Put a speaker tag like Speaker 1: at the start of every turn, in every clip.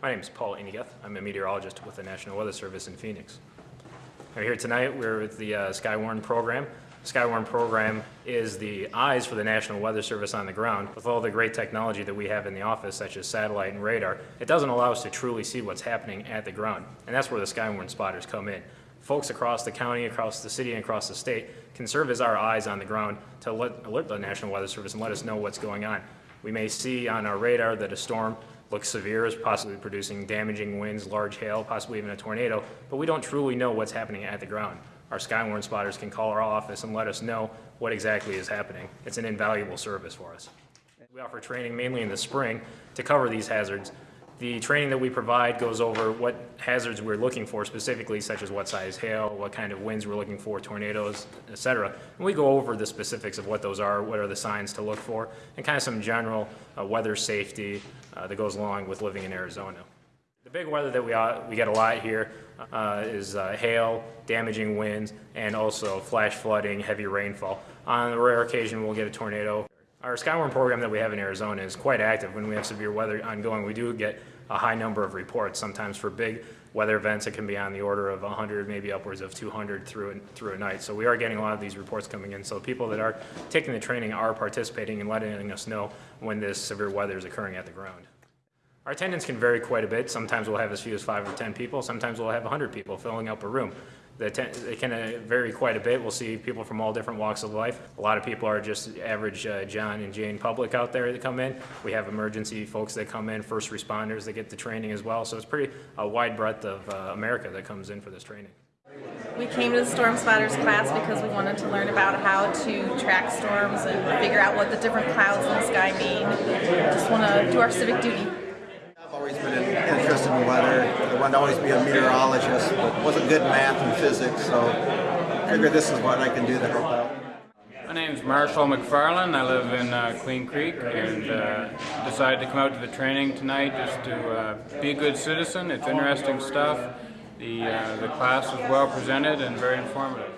Speaker 1: My name is Paul Iñiguez. I'm a meteorologist with the National Weather Service in Phoenix. We're here tonight. We're with the uh, Skywarn program. The Skywarn program is the eyes for the National Weather Service on the ground. With all the great technology that we have in the office, such as satellite and radar, it doesn't allow us to truly see what's happening at the ground. And that's where the Skywarn spotters come in. Folks across the county, across the city, and across the state can serve as our eyes on the ground to alert the National Weather Service and let us know what's going on. We may see on our radar that a storm looks severe, is possibly producing damaging winds, large hail, possibly even a tornado, but we don't truly know what's happening at the ground. Our Skywarn spotters can call our office and let us know what exactly is happening. It's an invaluable service for us. We offer training mainly in the spring to cover these hazards. The training that we provide goes over what hazards we're looking for specifically, such as what size hail, what kind of winds we're looking for, tornadoes, etc. And we go over the specifics of what those are, what are the signs to look for, and kind of some general uh, weather safety uh, that goes along with living in Arizona. The big weather that we, uh, we get a lot here uh, is uh, hail, damaging winds, and also flash flooding, heavy rainfall. On a rare occasion, we'll get a tornado. Our Skywarn program that we have in Arizona is quite active. When we have severe weather ongoing, we do get a high number of reports. Sometimes for big weather events, it can be on the order of 100, maybe upwards of 200 through, through a night. So we are getting a lot of these reports coming in. So people that are taking the training are participating and letting us know when this severe weather is occurring at the ground. Our attendance can vary quite a bit. Sometimes we'll have as few as five or 10 people. Sometimes we'll have 100 people filling up a room. The atten- It can uh, vary quite a bit. We'll see people from all different walks of life. A lot of people are just average uh, John and Jane public out there that come in. We have emergency folks that come in, first responders that get the training as well. So it's pretty a wide breadth of uh, America that comes in for this training.
Speaker 2: We came to the Storm Spotters class because we wanted to learn about how to track storms and figure out what the different clouds in the sky mean. Just want to do our civic duty.
Speaker 3: In weather. I wanted to always be a meteorologist, but wasn't good in math and physics, so I figured this is what I can do to help out.
Speaker 4: My name's Marshall McFarland. I live in uh, Queen Creek and uh, decided to come out to the training tonight just to uh, be a good citizen. It's interesting stuff. The, uh, the class was well presented and very informative.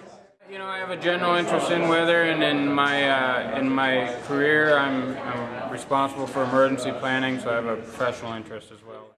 Speaker 4: You know, I have a general interest in weather, and in my uh, in my career, I'm, I'm responsible for emergency planning, so I have a professional interest as well.